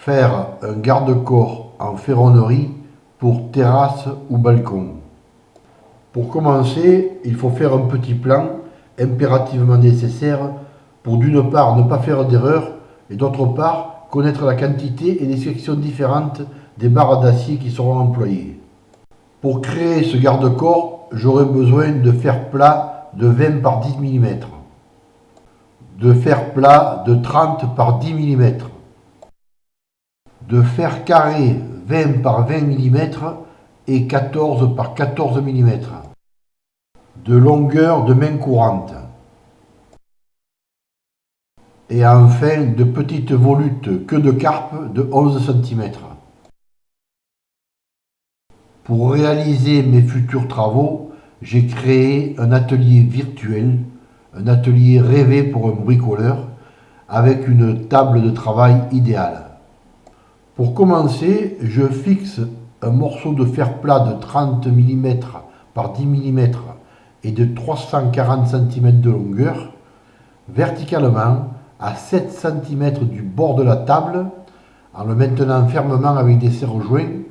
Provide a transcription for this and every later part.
Faire un garde-corps en ferronnerie pour terrasse ou balcon. Pour commencer, il faut faire un petit plan impérativement nécessaire pour d'une part ne pas faire d'erreur et d'autre part connaître la quantité et les sections différentes des barres d'acier qui seront employées. Pour créer ce garde-corps, j'aurai besoin de fer plat de 20 par 10 mm, de fer plat de 30 par 10 mm, de fer carré 20 par 20 mm et 14 par 14 mm, de longueur de main courante, et enfin de petites volutes queue de carpe de 11 cm. Pour réaliser mes futurs travaux, j'ai créé un atelier virtuel, un atelier rêvé pour un bricoleur, avec une table de travail idéale. Pour commencer, je fixe un morceau de fer plat de 30 mm par 10 mm et de 340 cm de longueur, verticalement à 7 cm du bord de la table, en le maintenant fermement avec des serre-joints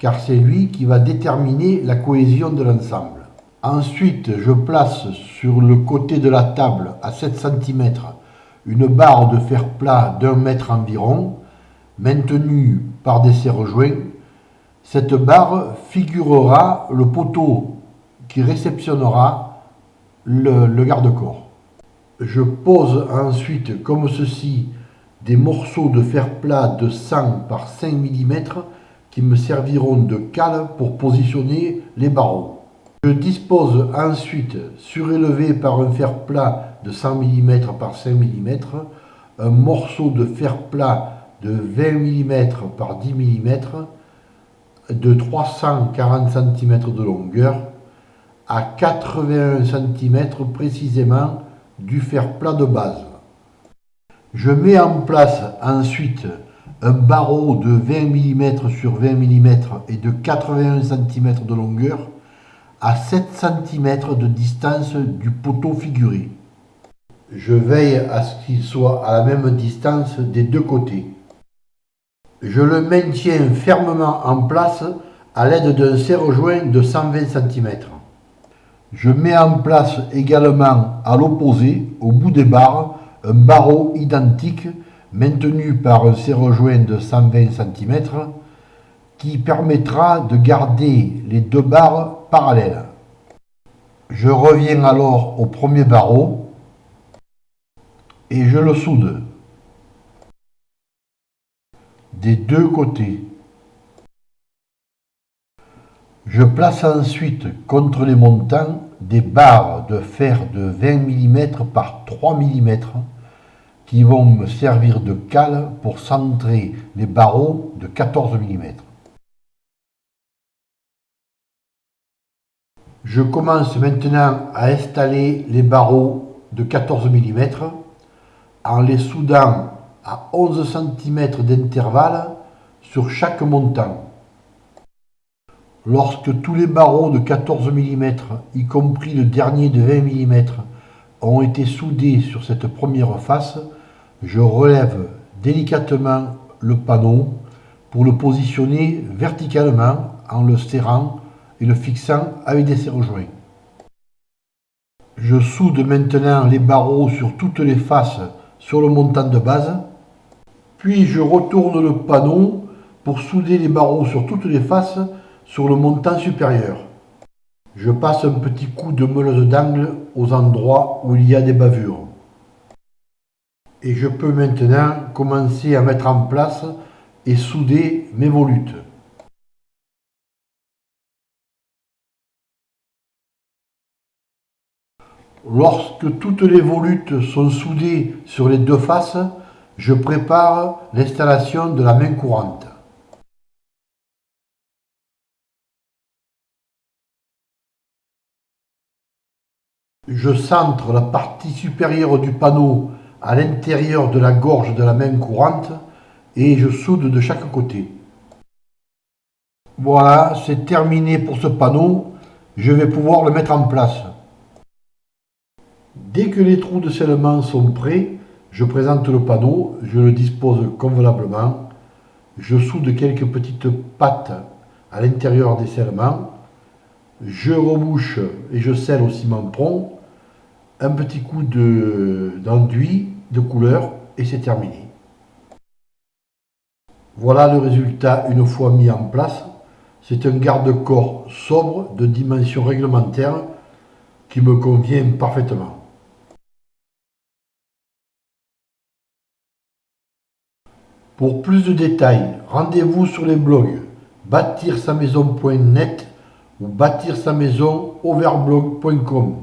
car c'est lui qui va déterminer la cohésion de l'ensemble. Ensuite, je place sur le côté de la table, à 7 cm, une barre de fer plat d'un mètre environ, maintenue par des serre-joints. Cette barre figurera le poteau qui réceptionnera le, garde-corps. Je pose ensuite, comme ceci, des morceaux de fer plat de 100 par 5 mm qui me serviront de cale pour positionner les barreaux. Je dispose ensuite, surélevé par un fer plat de 100 mm par 5 mm, un morceau de fer plat de 20 mm par 10 mm de 340 cm de longueur à 81 cm précisément du fer plat de base. Je mets en place ensuite un barreau de 20 mm sur 20 mm et de 81 cm de longueur à 7 cm de distance du poteau figuré. Je veille à ce qu'il soit à la même distance des deux côtés. Je le maintiens fermement en place à l'aide d'un serre-joint de 120 cm. Je mets en place également à l'opposé, au bout des barres, un barreau identique maintenu par un serre-joint de 120 cm qui permettra de garder les deux barres parallèles. Je reviens alors au premier barreau et je le soude des deux côtés. Je place ensuite contre les montants des barres de fer de 20 mm par 3 mm qui vont me servir de cale pour centrer les barreaux de 14 mm. Je commence maintenant à installer les barreaux de 14 mm en les soudant à 11 cm d'intervalle sur chaque montant. Lorsque tous les barreaux de 14 mm, y compris le dernier de 20 mm, ont été soudés sur cette première face, je relève délicatement le panneau pour le positionner verticalement en le serrant et le fixant avec des serre-joints. Je soude maintenant les barreaux sur toutes les faces sur le montant de base, puis je retourne le panneau pour souder les barreaux sur toutes les faces sur le montant supérieur. Je passe un petit coup de meuleuse d'angle aux endroits où il y a des bavures. Et je peux maintenant commencer à mettre en place et souder mes volutes. Lorsque toutes les volutes sont soudées sur les deux faces, je prépare l'installation de la main courante. Je centre la partie supérieure du panneau à l'intérieur de la gorge de la main courante et je soude de chaque côté. Voilà, c'est terminé pour ce panneau. Je vais pouvoir le mettre en place. Dès que les trous de scellement sont prêts, je présente le panneau, je le dispose convenablement. je soude quelques petites pattes à l'intérieur des scellements, je rebouche et je scelle au ciment prompt, un petit coup d'enduit de, de couleur et c'est terminé. Voilà le résultat une fois mis en place. C'est un garde-corps sobre de dimension réglementaire qui me convient parfaitement. Pour plus de détails, rendez-vous sur les blogs bâtir sa maison.net ou bâtir sa maison overblog.com.